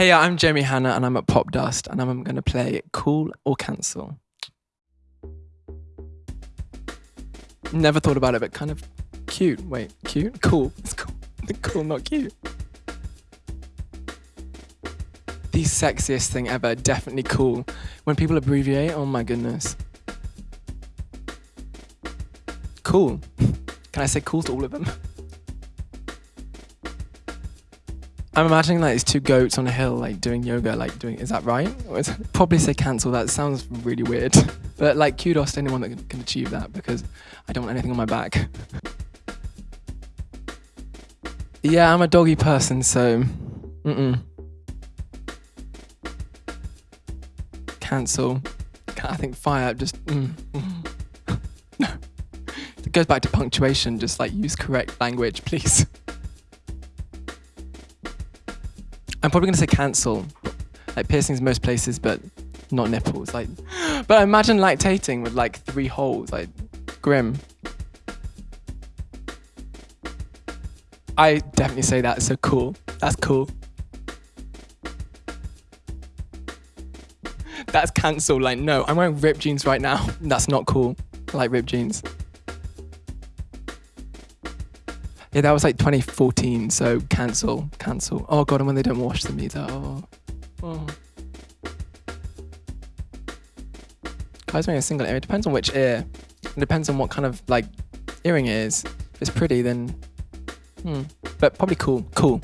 Hey, I'm Jamie Hanna and I'm at Pop Dust and I'm going to play Cool or Cancel. Never thought about it, but kind of cute. Wait, cute? Cool. It's cool. cool, not cute. The sexiest thing ever. Definitely cool. When people abbreviate, oh my goodness. Cool. Can I say cool to all of them? I'm imagining like these two goats on a hill, like doing yoga, like doing. Is that right? Probably say cancel. That sounds really weird. But like, kudos to anyone that can achieve that because I don't want anything on my back. yeah, I'm a doggy person, so. Mm-mm. Cancel. I think fire just. Mm, mm. It goes back to punctuation. Just like use correct language, please. I'm probably gonna say cancel. Like piercings most places, but not nipples. Like, but imagine lactating with like three holes. Like, grim. I definitely say that. So cool. That's cool. That's cancel. Like, no, I'm wearing ripped jeans right now. That's not cool. I like ripped jeans. Yeah, that was like 2014, so cancel, cancel. Oh god, and when they don't wash them either. Oh. oh. Guys wearing a single ear. It depends on which ear. It depends on what kind of like earring it is. If it's pretty, then hmm. But probably cool. Cool.